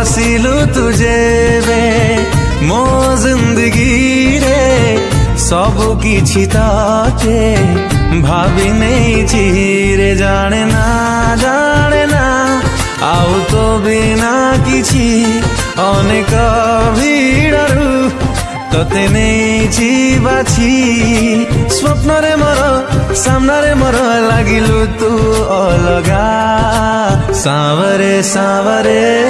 हासिलू तुझे वे मो जिंदगी रे সব কিছু তাকে ভাবি নেইছি রে জানে না জানে না ଆଉ ତୋ ବିନା କିଛି ଅନେକ ଭିଡ଼ରୁ ତତେ ନେଇଛି ବାଛି ସ୍ୱପ୍ନରେ ମୋର ସାମ୍ନାରେ ମୋର ଲାଗିଲୁ ତୁ ଅଲଗା ସାଁବରେ ସାଁବରେ